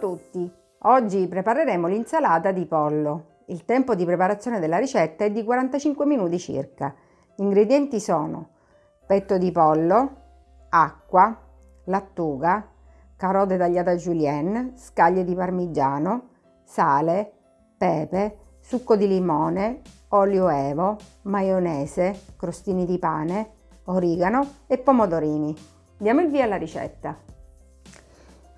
tutti! Oggi prepareremo l'insalata di pollo. Il tempo di preparazione della ricetta è di 45 minuti circa. Gli ingredienti sono petto di pollo, acqua, lattuga, carote tagliate a julienne, scaglie di parmigiano, sale, pepe, succo di limone, olio evo, maionese, crostini di pane, origano e pomodorini. Diamo il via alla ricetta.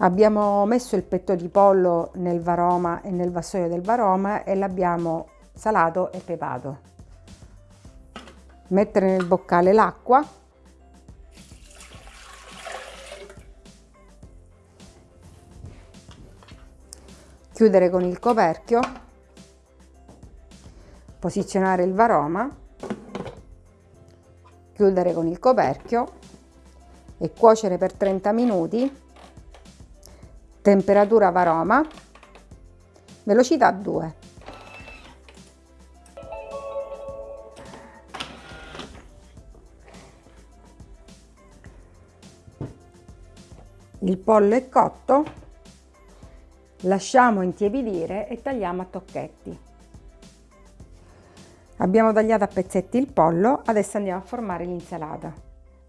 Abbiamo messo il petto di pollo nel varoma e nel vassoio del varoma e l'abbiamo salato e pepato. Mettere nel boccale l'acqua. Chiudere con il coperchio. Posizionare il varoma. Chiudere con il coperchio e cuocere per 30 minuti temperatura varoma, velocità 2. Il pollo è cotto, lasciamo intiepidire e tagliamo a tocchetti. Abbiamo tagliato a pezzetti il pollo, adesso andiamo a formare l'insalata.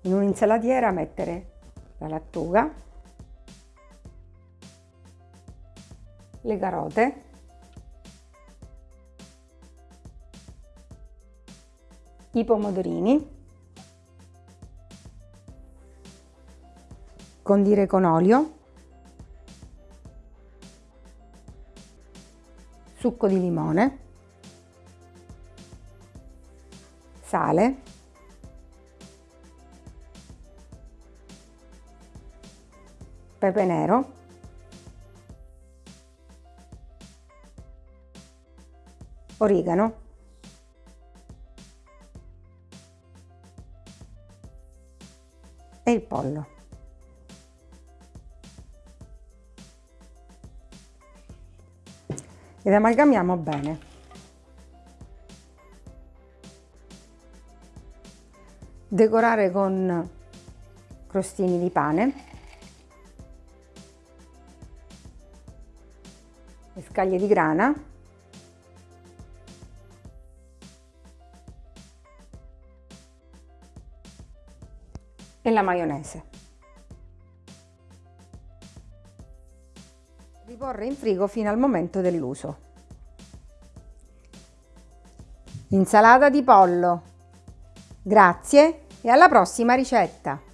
In un'insalatiera mettere la lattuga, le carote, i pomodorini, condire con olio, succo di limone, sale, pepe nero, origano, e il pollo. Ed amalgamiamo bene. Decorare con crostini di pane scaglie di grana e la maionese. Riporre in frigo fino al momento dell'uso. Insalata di pollo. Grazie e alla prossima ricetta!